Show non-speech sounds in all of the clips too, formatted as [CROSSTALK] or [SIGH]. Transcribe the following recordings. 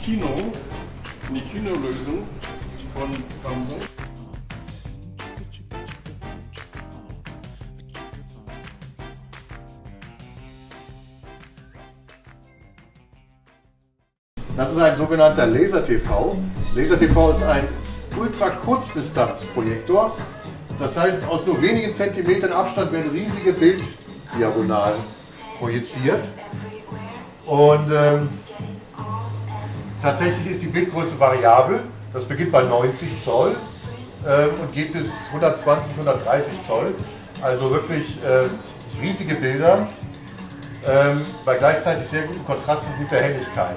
Kino, in die Kinolösung von Samsung. Das ist ein sogenannter Laser-TV. Laser-TV ist ein Ultra-Kurzdistanz-Projektor. Das heißt, aus nur wenigen Zentimetern Abstand werden riesige Bilddiagonalen projiziert. Und ähm, tatsächlich ist die Bildgröße variabel. Das beginnt bei 90 Zoll ähm, und geht bis 120, 130 Zoll. Also wirklich äh, riesige Bilder ähm, bei gleichzeitig sehr gutem Kontrast und guter Helligkeit.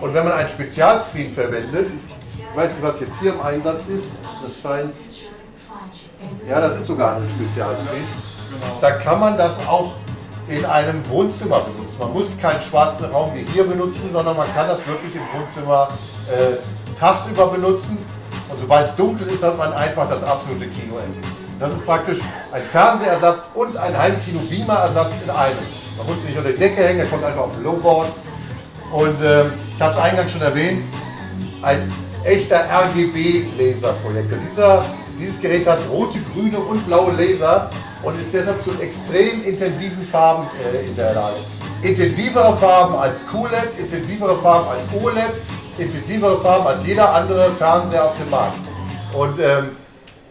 Und wenn man einen Spezialscreen verwendet, ich weiß nicht, was jetzt hier im Einsatz ist, das scheint, ja, das ist sogar ein Spezialscreen, da kann man das auch in einem Wohnzimmer benutzen. Man muss keinen schwarzen Raum wie hier benutzen, sondern man kann das wirklich im Wohnzimmer äh, tagsüber benutzen. Und sobald es dunkel ist, hat man einfach das absolute Kinoerlebnis. Das ist praktisch ein Fernsehersatz und ein Heimkino-Beamer-Ersatz in einem. Man muss nicht unter die Decke hängen, er kommt einfach auf den Lowboard. Und äh, ich habe es eingangs schon erwähnt, ein echter RGB-Laserprojektor. Dieses Gerät hat rote, grüne und blaue Laser und ist deshalb zu extrem intensiven Farben äh, in der Lage. Intensivere Farben als QLED, intensivere Farben als OLED, intensivere Farben als jeder andere Fernseher auf dem Markt. Und ähm,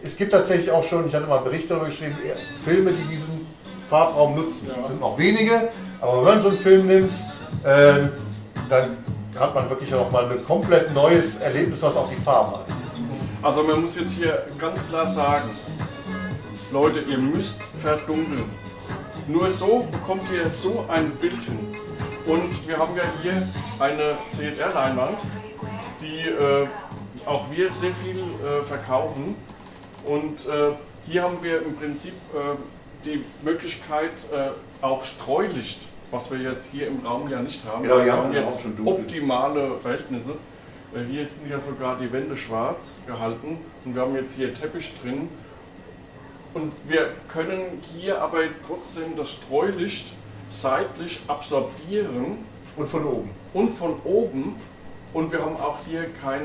es gibt tatsächlich auch schon, ich hatte mal einen Bericht darüber geschrieben, Filme, die diesen Farbraum nutzen. Es sind noch wenige, aber wenn man so einen Film nimmt, äh, dann hat man wirklich noch mal ein komplett neues Erlebnis, was auch die Farben hat. Also man muss jetzt hier ganz klar sagen, Leute, ihr müsst verdunkeln. Nur so bekommt ihr so ein Bild hin. Und wir haben ja hier eine CLR-Leinwand, die äh, auch wir sehr viel äh, verkaufen. Und äh, hier haben wir im Prinzip äh, die Möglichkeit, äh, auch Streulicht was wir jetzt hier im Raum ja nicht haben. Genau, wir haben jetzt optimale Verhältnisse. Äh, Hier sind ja sogar die Wände schwarz gehalten und wir haben jetzt hier Teppich drin. Und wir können hier aber jetzt trotzdem das Streulicht seitlich absorbieren Und von oben. und von oben. Und wir haben auch hier kein,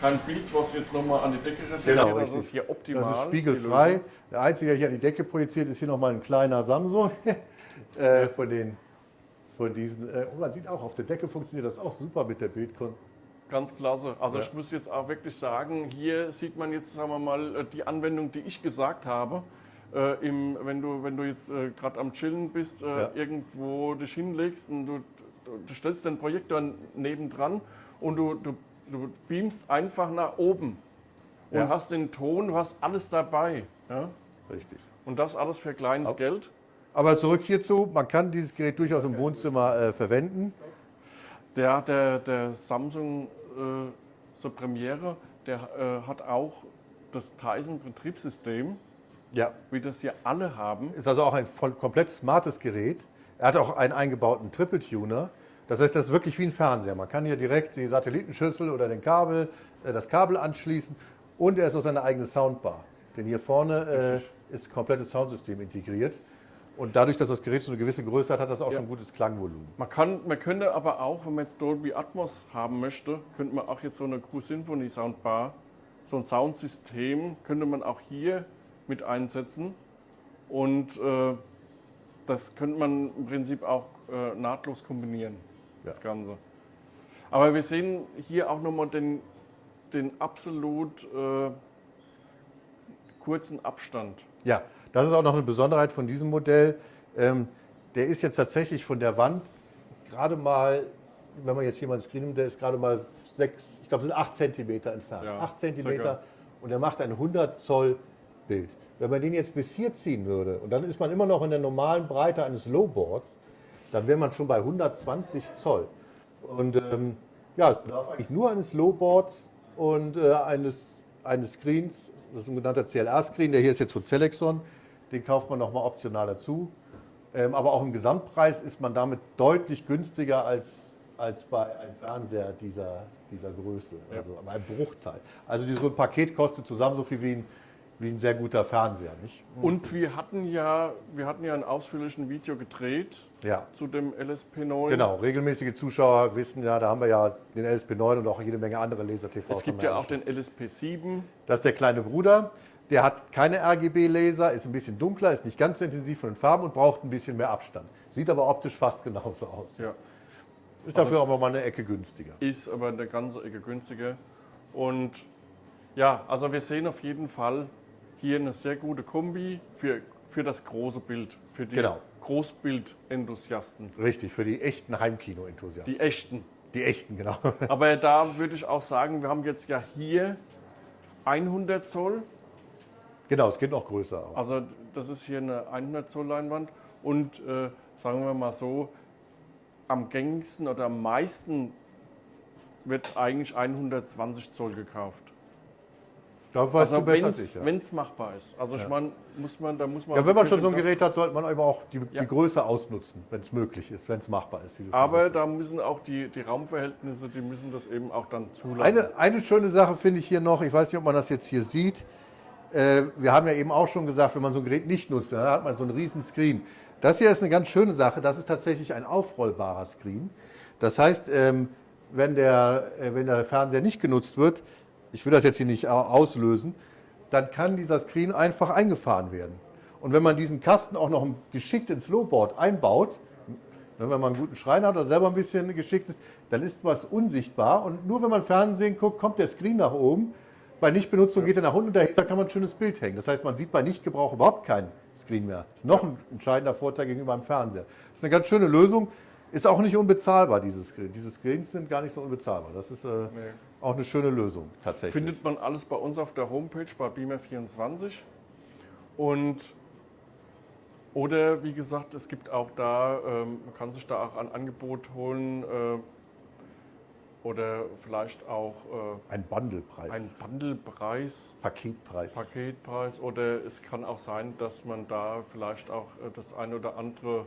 kein Bild, was jetzt nochmal an die Decke reflektiert. Genau, das ist hier optimal. Das ist spiegelfrei. Der einzige, der hier an die Decke projiziert, ist hier nochmal ein kleiner Samsung. [LAUGHS] äh, von, den, von diesen. Äh, und man sieht auch, auf der Decke funktioniert das auch super mit der Bildkon. Ganz klasse. Also Ja. ich muss jetzt auch wirklich sagen, hier sieht man jetzt, sagen wir mal, äh, die Anwendung, die ich gesagt habe. Äh, im, wenn, du, wenn du jetzt äh, gerade am Chillen bist, äh, Ja. irgendwo dich hinlegst und du, du, stellst den Projektor nebendran und du, du, du beamst einfach nach oben und Ja. hast den Ton, du hast alles dabei. Ja? Richtig. Und das alles für kleines Au. Geld. Aber zurück hierzu, man kann dieses Gerät durchaus im Wohnzimmer äh, verwenden. Der, der, der Samsung so Premiere, der äh, hat auch das Tyson-Betriebssystem. Ja. wie das hier alle haben. Ist also auch ein voll, komplett smartes Gerät. Er hat auch einen eingebauten Triple-Tuner. Das heißt, das ist wirklich wie ein Fernseher. Man kann hier direkt die Satellitenschüssel oder den Kabel, äh, das Kabel anschließen und er ist auch seine eigene Soundbar. Denn hier vorne äh, ist ein komplettes Soundsystem integriert. Und dadurch, dass das Gerät so eine gewisse Größe hat, hat das auch Ja. schon ein gutes Klangvolumen. Man, kann, man könnte aber auch, wenn man jetzt Dolby Atmos haben möchte, könnte man auch jetzt so eine Q Symphony Soundbar, so ein Soundsystem, könnte man auch hier mit einsetzen. Und äh, das könnte man im Prinzip auch äh, nahtlos kombinieren, das Ganze. Aber wir sehen hier auch nochmal den, den absolut äh, kurzen Abstand. Ja, das ist auch noch eine Besonderheit von diesem Modell. Ähm, der ist jetzt tatsächlich von der Wand gerade mal, wenn man jetzt hier mal einen Screen nimmt, der ist gerade mal sechs, ich glaube, sind acht Zentimeter entfernt. Ja, acht Zentimeter circa. und er macht ein 100 Zoll Bild. Wenn man den jetzt bis hier ziehen würde und dann ist man immer noch in der normalen Breite eines Lowboards, dann wäre man schon bei 120 Zoll. Und ähm, ja, es bedarf eigentlich nur eines Lowboards und äh, eines, eines Screens, das ist ein genannter CLR-Screen, der hier ist jetzt von Celexon, den kauft man nochmal optional dazu. Ähm, aber auch im Gesamtpreis ist man damit deutlich günstiger als, als bei einem Fernseher dieser, dieser Größe, also bei einem Bruchteil. Also so ein Paket kostet zusammen so viel wie ein, wie ein sehr guter Fernseher. Nicht? Und wir hatten ja, wir hatten ja ein ausführliches Video gedreht Ja. zu dem LSP9. Genau, regelmäßige Zuschauer wissen ja, da haben wir ja den LSP9 und auch jede Menge andere Laser-TVs. Es gibt ja auch den LSP7. Das ist der kleine Bruder. Der hat keine RGB-Laser, ist ein bisschen dunkler, ist nicht ganz so intensiv von den Farben und braucht ein bisschen mehr Abstand. Sieht aber optisch fast genauso aus. Ja. Ist dafür aber mal eine Ecke günstiger. Ist aber eine ganze Ecke günstiger. Und ja, also wir sehen auf jeden Fall hier eine sehr gute Kombi für, für das große Bild, für die Genau. Großbild-Enthusiasten, Richtig, für die echten Heimkino-Enthusiasten. die echten. Die echten, genau. Aber da würde ich auch sagen, wir haben jetzt ja hier 100 Zoll, genau, es geht noch größer. Auch. also das ist hier eine 100 Zoll Leinwand und äh, sagen wir mal so, am gängigsten oder am meisten wird eigentlich 120 Zoll gekauft. Da weißt du Also besser als ich. Ja. wenn es machbar ist. Also ich meine, muss man, da muss man. ja, wenn man schon so ein Gerät hat, sollte man aber auch die, Ja. die Größe ausnutzen, wenn es möglich ist, wenn es machbar ist. du Aber da müssen auch die, die Raumverhältnisse, die müssen das eben auch dann zulassen. Eine, eine schöne Sache finde ich hier noch, ich weiß nicht, ob man das jetzt hier sieht. Äh, wir haben ja eben auch schon gesagt, wenn man so ein Gerät nicht nutzt, dann hat man so einen riesen Screen. Das hier ist eine ganz schöne Sache, das ist tatsächlich ein aufrollbarer Screen. Das heißt, ähm, wenn, der, äh, wenn der Fernseher nicht genutzt wird, ich will das jetzt hier nicht au- auslösen, dann kann dieser Screen einfach eingefahren werden. Und wenn man diesen Kasten auch noch geschickt ins Lowboard einbaut, Ne, Wenn man einen guten Schreiner hat oder selber ein bisschen geschickt ist, dann ist was unsichtbar. Und nur wenn man Fernsehen guckt, kommt der Screen nach oben. Bei Nichtbenutzung geht er nach unten und dahinter kann man ein schönes Bild hängen. Das heißt, man sieht bei Nichtgebrauch überhaupt keinen Screen mehr. Das ist noch ein entscheidender Vorteil gegenüber einem Fernseher. Das ist eine ganz schöne Lösung. Ist auch nicht unbezahlbar, dieses Screen. Diese Screens sind gar nicht so unbezahlbar. Das ist äh, auch eine schöne Lösung tatsächlich. Findet man alles bei uns auf der Homepage bei Beamer24. Und oder wie gesagt, es gibt auch da, ähm, man kann sich da auch ein Angebot holen äh, oder vielleicht auch ein Bundlepreis, äh, ein Bundlepreis, Paketpreis. Paketpreis oder es kann auch sein, dass man da vielleicht auch äh, das eine oder andere,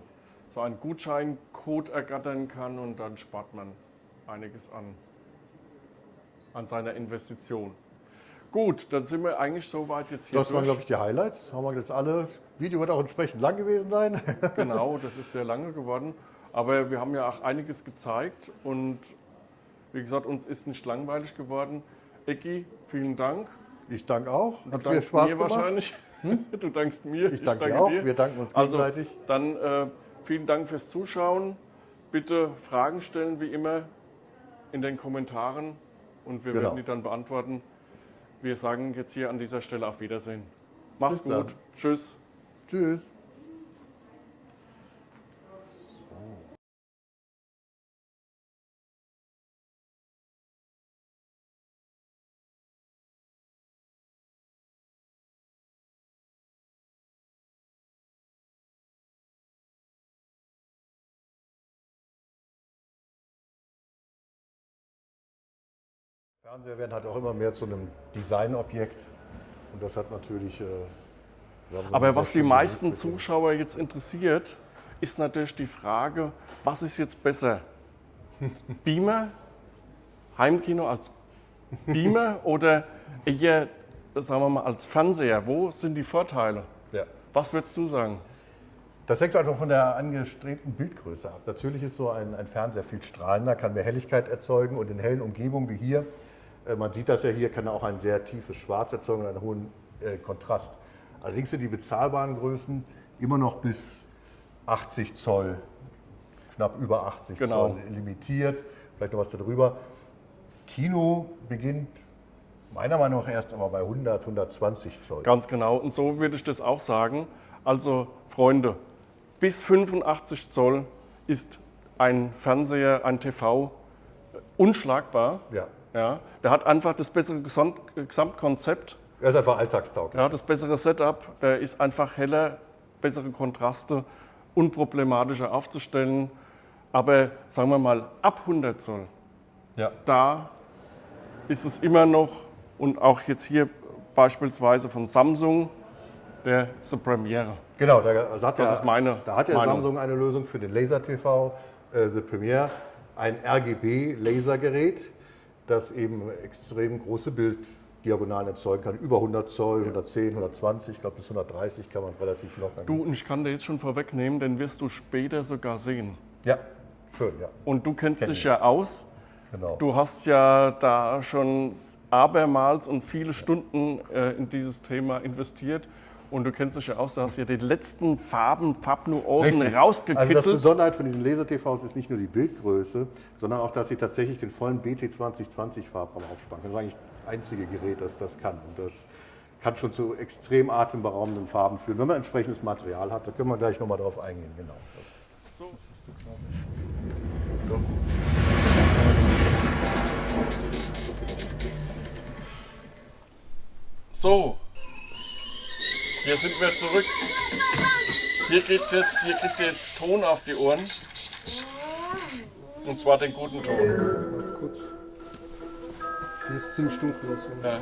so einen Gutscheincode ergattern kann und dann spart man einiges an, an seiner Investition. Gut, dann sind wir eigentlich soweit jetzt hier Das waren, durch. glaube ich, die Highlights. Haben wir jetzt alle. Das Video wird auch entsprechend lang gewesen sein. Genau, das ist sehr lange geworden. Aber wir haben ja auch einiges gezeigt und wie gesagt, uns ist nicht langweilig geworden. Ecki, vielen Dank. Ich danke auch. Du Hat viel dankst Spaß mir gemacht. wahrscheinlich. [LAUGHS] Du dankst mir. Ich danke dir auch. Wir danken uns Also, gegenseitig. dann äh, vielen Dank fürs Zuschauen. Bitte Fragen stellen, wie immer, in den Kommentaren und wir Genau. werden die dann beantworten. Wir sagen jetzt hier an dieser Stelle auf Wiedersehen. Mach's Bis dann. gut. Tschüss. Tschüss. Fernseher werden halt auch immer mehr zu einem Designobjekt. Und das hat natürlich. Äh, Aber was die meisten Zuschauer jetzt interessiert, ist natürlich die Frage, was ist jetzt besser? [LAUGHS] Beamer, Heimkino als Beamer [LAUGHS] oder eher, sagen wir mal, als Fernseher? Wo sind die Vorteile? Ja. Was würdest du sagen? Das hängt einfach von der angestrebten Bildgröße ab. Natürlich ist so ein, ein Fernseher viel strahlender, kann mehr Helligkeit erzeugen und in hellen Umgebungen wie hier, man sieht das ja hier, kann auch ein sehr tiefes Schwarz erzeugen und einen hohen äh, Kontrast. Allerdings sind die bezahlbaren Größen immer noch bis 80 Zoll, knapp über 80 Genau. Zoll limitiert, vielleicht noch was darüber. Kino beginnt meiner Meinung nach erst einmal bei 100, 120 Zoll. Ganz genau. Und so würde ich das auch sagen. Also, Freunde, bis 85 Zoll ist ein Fernseher, ein TV unschlagbar. Ja. Ja, der hat einfach das bessere Gesamt Gesamtkonzept, Er ist einfach alltagstauglich. ja, das bessere Setup, der ist einfach heller, bessere Kontraste, unproblematischer aufzustellen. Aber sagen wir mal, ab 100 Zoll, Ja. da ist es immer noch, und auch jetzt hier beispielsweise von Samsung, der The Premiere. Genau, da, also hat Das ja, ist meine da hat ja Meinung. Samsung eine Lösung für den Laser TV, äh, The Premiere, ein RGB-Lasergerät, das eben extrem große Diagonalen erzeugen kann. Über 100 Zoll, 110, 120, ich glaube bis 130 kann man relativ locker. Du, und ich kann dir jetzt schon vorwegnehmen, den wirst du später sogar sehen. Ja, schön, ja. Und du kennst Kenn dich ich. ja aus. Genau. Du hast ja da schon abermals und viele Stunden äh, in dieses Thema investiert. Und du kennst dich ja aus, du hast ja die letzten Farben, Farbnuancen Richtig. rausgekitzelt. Also das Besonderheit von diesen Laser-TVs ist nicht nur die Bildgröße, sondern auch, dass sie tatsächlich den vollen BT 2020 Farbraum aufspannen. Das ist eigentlich das einzige Gerät, das das kann. Und das kann schon zu extrem atemberaubenden Farben führen, wenn man entsprechendes Material hat. Da können wir gleich nochmal drauf eingehen. Genau. So, hier sind wir zurück. Hier geht's jetzt, hier kriegt ihr jetzt Ton auf die Ohren. Und zwar den guten Ton. Warte kurz. Hier ist ziemlich dunkel. und So. Ja.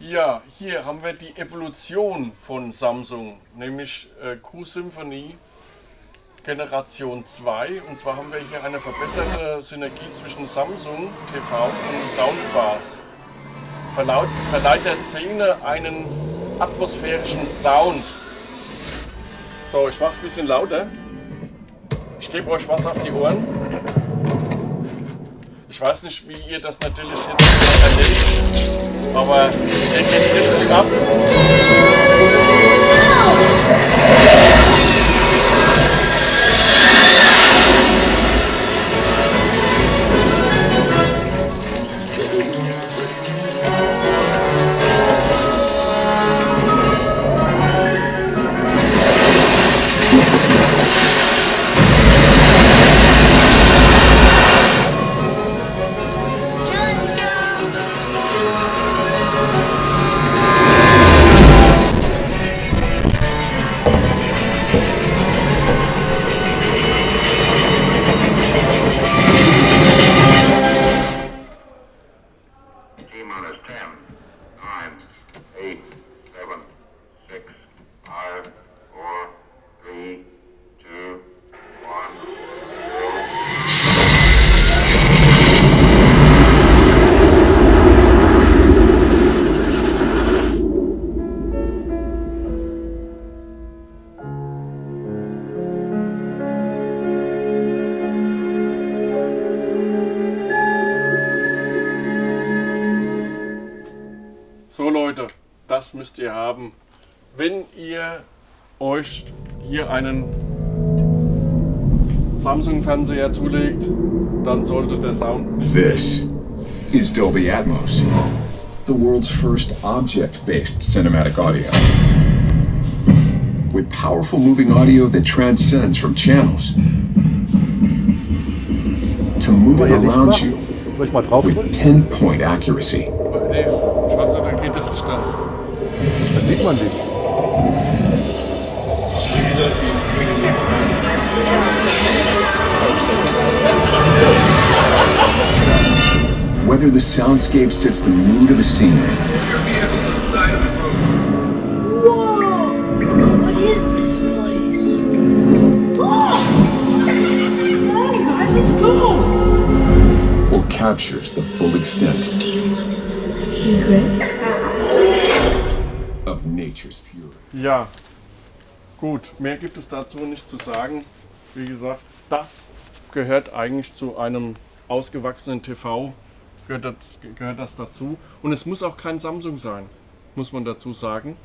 Ja, hier haben wir die Evolution von Samsung, nämlich äh, Q-Symphony Generation 2. Und zwar haben wir hier eine verbesserte Synergie zwischen Samsung TV und Soundbars. Verlaut, verleiht der Szene einen atmosphärischen Sound. So, ich mach's ein bisschen lauter. Ich gebe euch was auf die Ohren. Ich weiß nicht, wie ihr das natürlich jetzt erlebt, aber hier geht's richtig ab. Wenn ihr euch hier einen Samsung-Fernseher zulegt, dann sollte der Sound This is Dolby Atmos, the world's first object based cinematic audio. With powerful moving audio that transcends from channels to moving around you with pinpoint accuracy. Nee, ich weiß nicht, da geht das nicht an. Dann sieht man dich. Whether the soundscape sets the mood of a scene. Whoa! What is this place? Oh! Guys, let's go! Or captures the full extent. Secret? Of nature's fury. Yeah. Gut, mehr gibt es dazu nicht zu sagen. Wie gesagt, das gehört eigentlich zu einem ausgewachsenen TV, gehört das, gehört das dazu. Und es muss auch kein Samsung sein, muss man dazu sagen.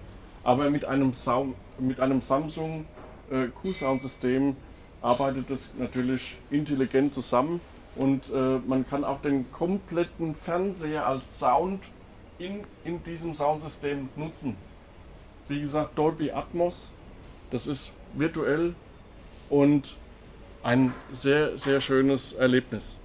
Aber mit einem, Sound, mit einem Samsung äh, Q-Sound-System arbeitet es natürlich intelligent zusammen und äh, man kann auch den kompletten Fernseher als Sound in, in diesem Soundsystem nutzen. Wie gesagt, Dolby Atmos, das ist virtuell und ein sehr, sehr schönes Erlebnis.